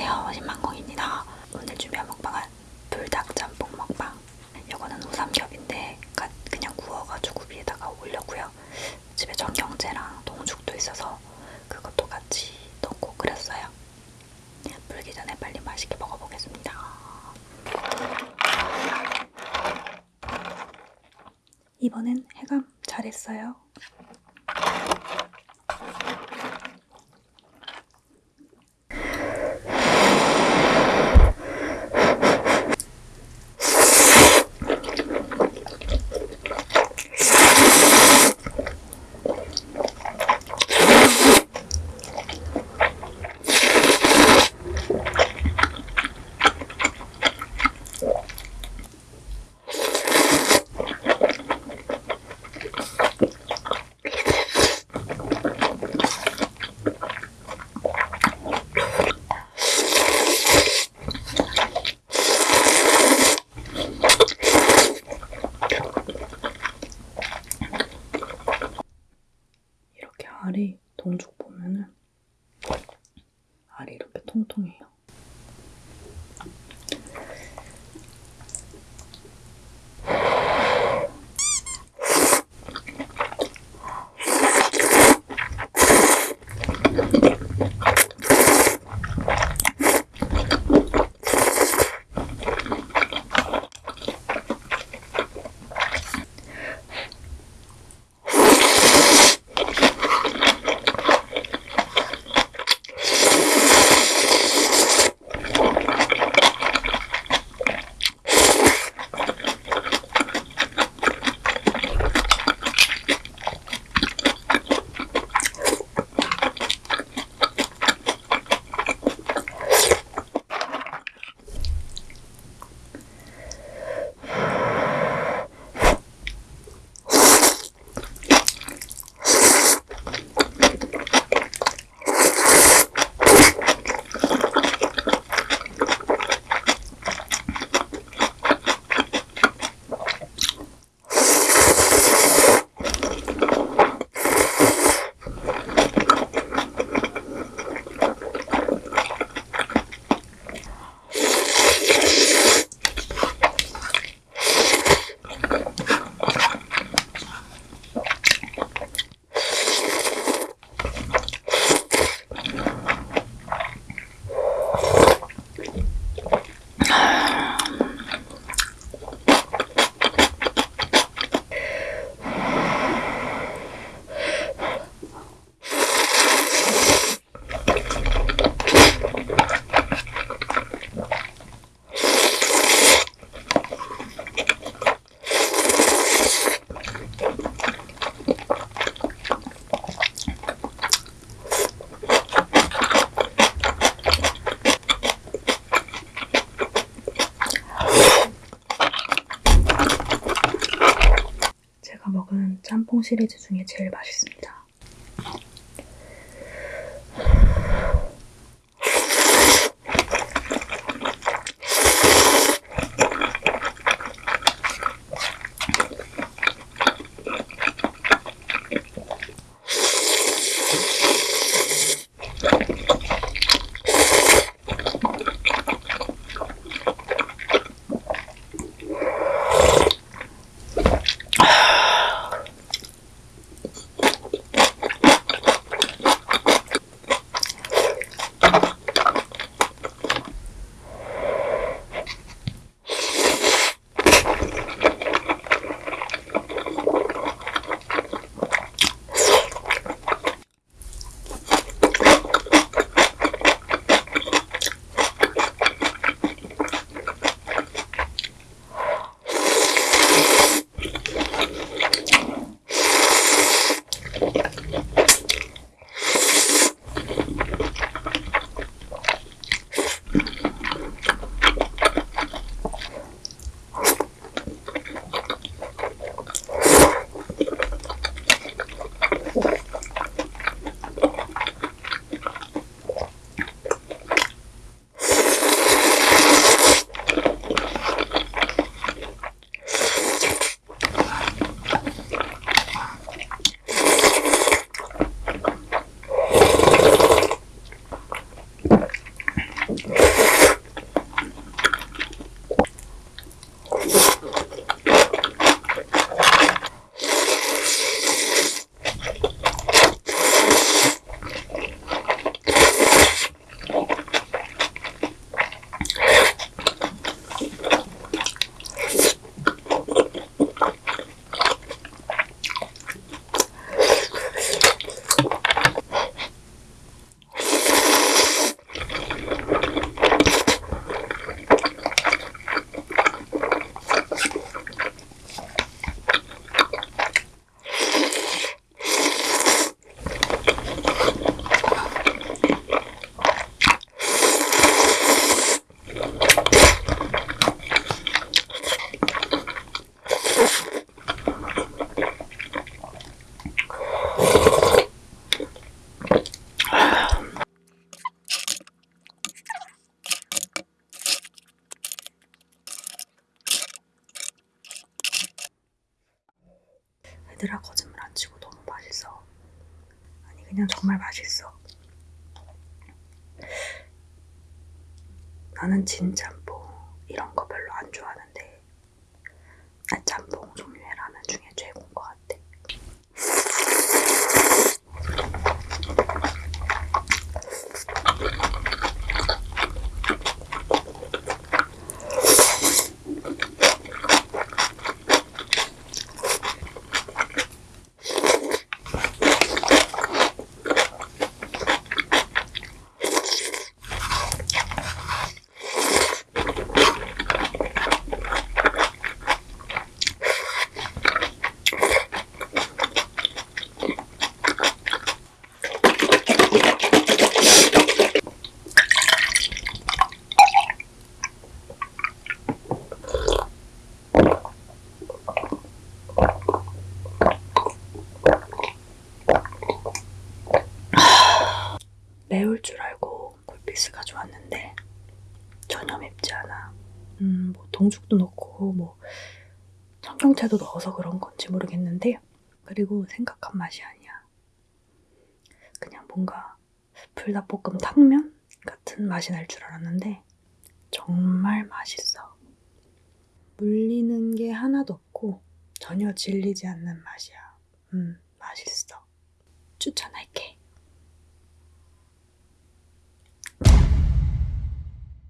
안녕하세요. 신망공입니다. 오늘 준비한 먹방은 불닭 짬뽕 먹방. 이거는 우삼겹인데 그냥 구워가지고 위에다가 올렸고요. 집에 전경채랑 동죽도 있어서 그것도 같이 넣고 끓였어요. 불기 전에 빨리 맛있게 먹어보겠습니다. 이번엔 해감 잘했어요 이렇게 알이 동죽 보면은 알이 이렇게 통통해요. 짬뽕 시리즈 중에 제일 맛있습니다. 얘들아 거짓말 안 치고 너무 맛있어. 아니 그냥 정말 맛있어. 나는 진 짬뽕 이런 거 별로 안 좋아하는데 아, 짬뽕 중에 최고인 것 같아. 매울 줄 알고 굴피스가 좋았는데 전혀 맵지 않아. 음, 뭐 동죽도 넣고 뭐 청경채도 넣어서 그런 건지 모르겠는데 그리고 생각한 맛이 아니야. 그냥 뭔가 불닭볶음 탕면 같은 맛이 날 줄 알았는데 정말 맛있어. 물리는 게 하나도 없고 전혀 질리지 않는 맛이야. 음, 맛있어. 추천할게.